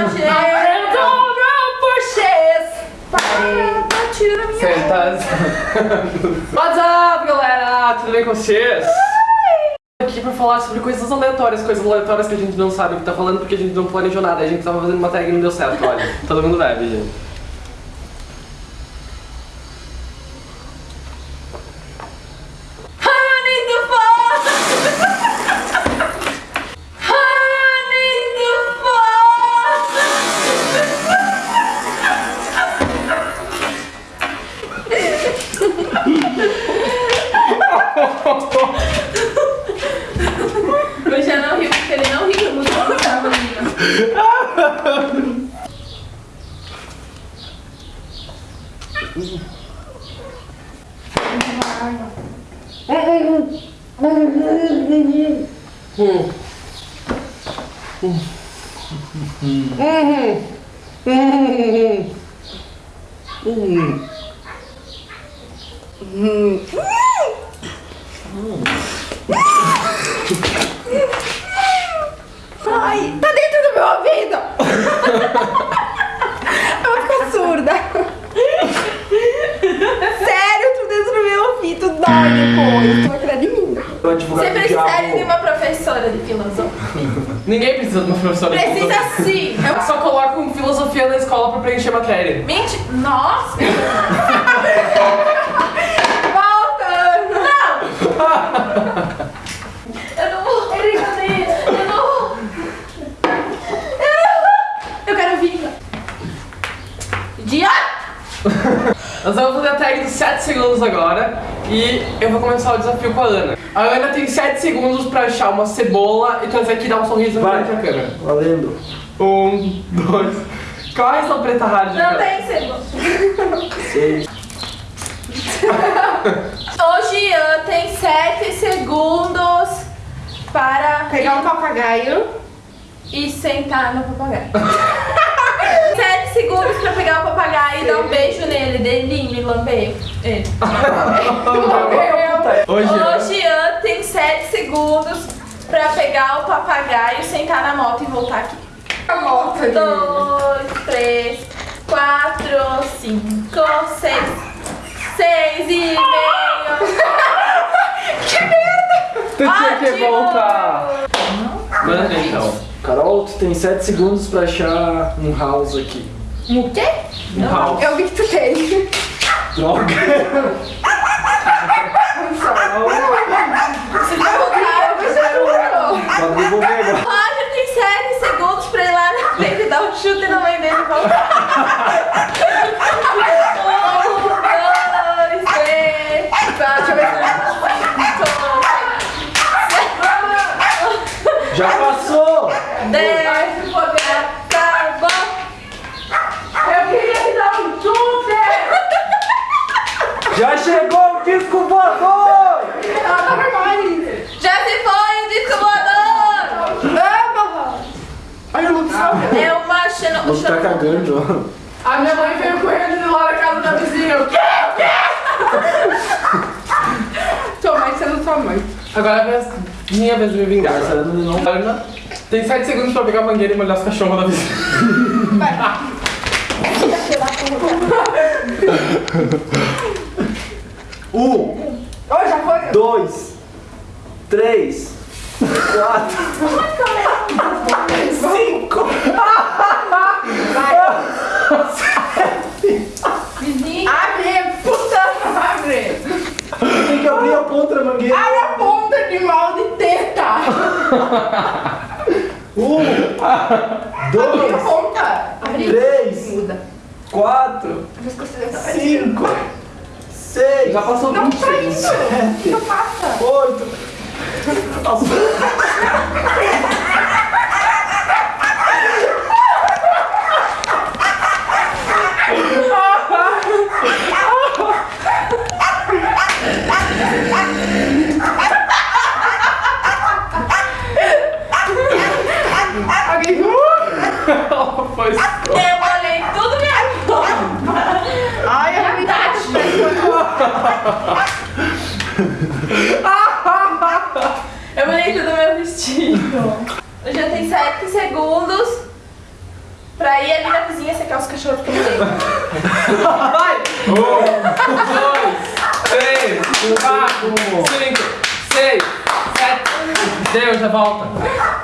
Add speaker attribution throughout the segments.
Speaker 1: Roger! Tira minha
Speaker 2: Certas. What's up, galera? Tudo bem com vocês? Aqui pra falar sobre coisas aleatórias, coisas aleatórias que a gente não sabe o que tá falando porque a gente não planejou nada. A gente tava fazendo uma tag e não deu certo, olha. Todo mundo bebe, gente.
Speaker 1: Ai, tá dentro do meu ouvido!
Speaker 3: Advogado
Speaker 1: Você
Speaker 3: do
Speaker 1: precisaria de uma professora de filosofia.
Speaker 2: Ninguém precisa de uma professora de
Speaker 1: Precisa
Speaker 2: filosofia.
Speaker 1: sim. Eu
Speaker 2: Só coloca um filosofia na escola pra preencher matéria.
Speaker 1: Mente. Nossa! Volta! Não! Eu não vou. Brincadeira. Eu não vou. Eu quero vinga. Dia!
Speaker 2: Nós vamos fazer a tag dos 7 segundos agora e eu vou começar o desafio com a Ana. A Ana tem 7 segundos pra achar uma cebola e trazer aqui e dar um sorriso na
Speaker 3: Vai.
Speaker 2: frente da câmera.
Speaker 3: Valendo.
Speaker 2: Um, dois. Qual é essa preta hard?
Speaker 1: Não tem cebola.
Speaker 3: Seis.
Speaker 1: O Jean tem 7 segundos para
Speaker 4: Pegar um papagaio.
Speaker 1: e sentar no papagaio. 7 segundos pra pegar o papagaio e dar um beijo nele, delinho e lamber ele.
Speaker 2: Hoje.
Speaker 1: O Jean tem 7 segundos pra pegar o papagaio, sentar na moto e voltar aqui.
Speaker 4: A moto ali.
Speaker 1: 2, 3, 4, 5, 6, 6 e meio.
Speaker 2: Tu tinha que voltar. Manda então.
Speaker 3: Carol, tu tem 7 segundos pra achar um house aqui.
Speaker 1: O quê?
Speaker 2: Um house.
Speaker 4: Eu vi que tu tem.
Speaker 3: Droga.
Speaker 1: Você voltar, eu juro.
Speaker 3: Pode devolver agora.
Speaker 1: Roger tem 7 segundos pra ir lá na frente e dar um chute na mãe dele e voltar. Um, dois, três, quatro, cinco,
Speaker 3: Já passou.
Speaker 1: dez, o poder acabou. Eu queria te dar um chute!
Speaker 3: Já chegou o disco voador.
Speaker 4: Ela tá vermelha.
Speaker 1: Já se foi o disco voador!
Speaker 4: Vamos! Olha o Lucas.
Speaker 1: É uma xeno...
Speaker 3: Você tá cagando.
Speaker 4: A minha mãe veio correndo lá na casa da vizinha. O quê? O quê? Tua mãe sendo tua mãe.
Speaker 2: Agora é a minha vez de me vingar.
Speaker 3: Marcelo não.
Speaker 2: Ana tem 7 segundos pra pegar a mangueira e molhar os cachorros da vizinha.
Speaker 3: Um,
Speaker 4: Ô, já foi.
Speaker 3: dois, três, quatro, cinco.
Speaker 1: Vizinho.
Speaker 4: Abre, puta, abre.
Speaker 3: Tem que abrir a ponta da mangueira.
Speaker 4: Abre a ponta de mal de teta.
Speaker 3: Um, dois,
Speaker 4: ponta.
Speaker 3: Três,
Speaker 4: Muda.
Speaker 3: quatro, cinco, seis,
Speaker 2: Já passou
Speaker 4: Não
Speaker 2: 20
Speaker 4: tá
Speaker 2: segundos.
Speaker 4: isso. Não passa.
Speaker 3: oito.
Speaker 1: Molhei tudo minha roupa.
Speaker 4: Ai, minha
Speaker 1: Eu molhei tudo meu vestido. Eu já tenho 7 segundos vizinha secar os cachorros que eu.
Speaker 2: Vai! Um, dois, três, quatro, cinco, seis, sete. Deu, já volta.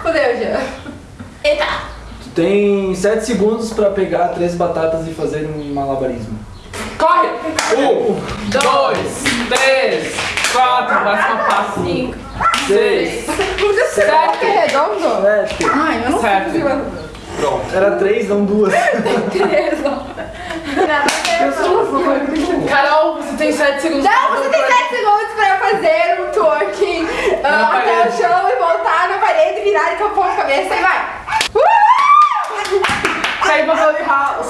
Speaker 4: Fudeu já.
Speaker 1: Eita!
Speaker 3: Tu tem 7 segundos pra pegar três batatas e fazer um malabarismo.
Speaker 2: Corre! Um, dois, três, quatro, próxima passo.
Speaker 1: Cinco.
Speaker 2: Seis,
Speaker 4: Você sabe que é redondo?
Speaker 3: Sete.
Speaker 4: Ai, eu não
Speaker 2: Sete.
Speaker 4: sei fazer
Speaker 2: Pronto.
Speaker 3: Era três, não duas.
Speaker 1: Nada a ver.
Speaker 2: Carol, você tem sete segundos.
Speaker 4: Não, você tem 7 segundos pra fazer um twerking ah,
Speaker 2: Na
Speaker 4: até o
Speaker 2: parede.
Speaker 4: chão e voltar na parede, virar e capô a cabeça e vai. Uh!
Speaker 2: Sai passando de house.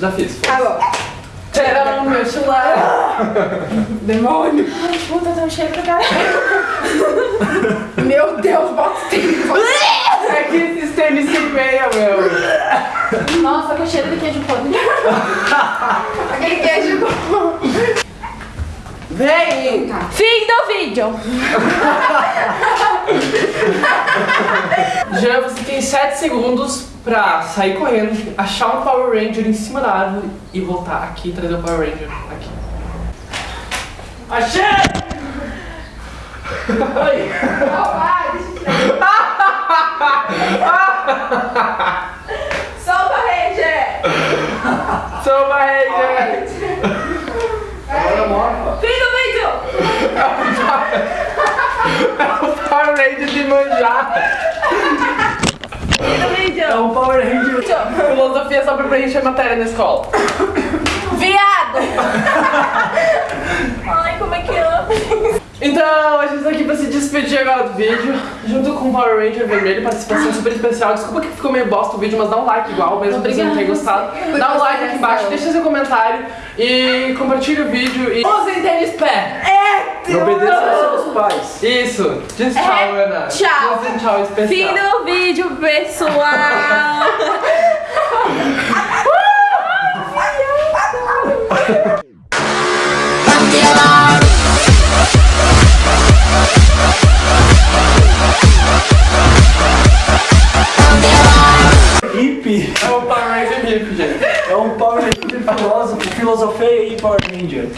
Speaker 2: Já fiz.
Speaker 4: Tá bom.
Speaker 2: Tcharam, meu chulé.
Speaker 4: Demônio.
Speaker 1: Puta, tem um cheiro do cara.
Speaker 4: Meu Deus, bota o tênis.
Speaker 2: É que esses tênis sem meia, meu.
Speaker 1: Nossa, com cheiro de queijo podre.
Speaker 4: Aquele queijo.
Speaker 2: Vem!
Speaker 1: Fim do vídeo.
Speaker 2: Jean, você tem 7 segundos pra sair correndo, achar um Power Ranger em cima da árvore e voltar aqui e trazer o Power Ranger aqui. Achei! Oi!
Speaker 4: Eu tirar.
Speaker 1: Solta, Ranger.
Speaker 2: Uma Ranger!
Speaker 1: Fim do vídeo.
Speaker 2: É o Power Ranger de manjar!
Speaker 3: É um Power Ranger.
Speaker 2: Filosofia é só pra preencher matéria na escola.
Speaker 1: Viado. Ai, como é que amo.
Speaker 2: Então, a gente tá aqui pra se despedir agora do vídeo, junto com o Power Ranger vermelho, participação super especial. Desculpa que ficou meio bosta o vídeo, mas dá um like igual, mesmo que você não tenha gostado. Dá um like aqui embaixo, deixa seu comentário e compartilha o vídeo e... Usem tênis pé!
Speaker 3: E obedeça aos seus pais.
Speaker 2: Isso! Diz tchau,
Speaker 1: É,
Speaker 2: Ana.
Speaker 1: tchau.
Speaker 2: Diz um tchau especial.
Speaker 1: Fim do vídeo, pessoal.
Speaker 3: Hippie.
Speaker 2: É o Power Ranger hippie, gente.
Speaker 3: É um Power Ranger filósofo. Filosofei aí, Power Ranger.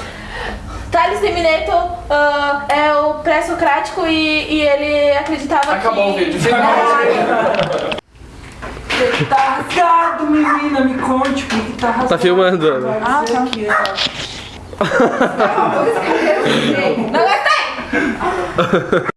Speaker 1: Thales de Mineto ah, é o pré-socrático e, e ele acreditava
Speaker 2: Acabou
Speaker 1: que...
Speaker 2: o vídeo. Vídeo.
Speaker 3: Tá rasgado, menina, me conte por que tá rasgado.
Speaker 2: Tá filmando.
Speaker 3: Ah, tá. Aqui,
Speaker 1: Não gostei!